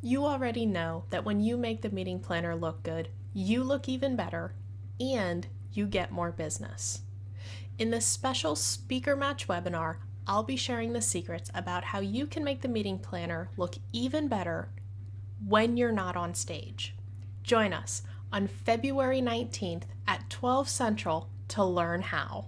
You already know that when you make the meeting planner look good, you look even better and you get more business. In this special Speaker Match webinar, I'll be sharing the secrets about how you can make the meeting planner look even better when you're not on stage. Join us on February 19th at 12 Central to learn how.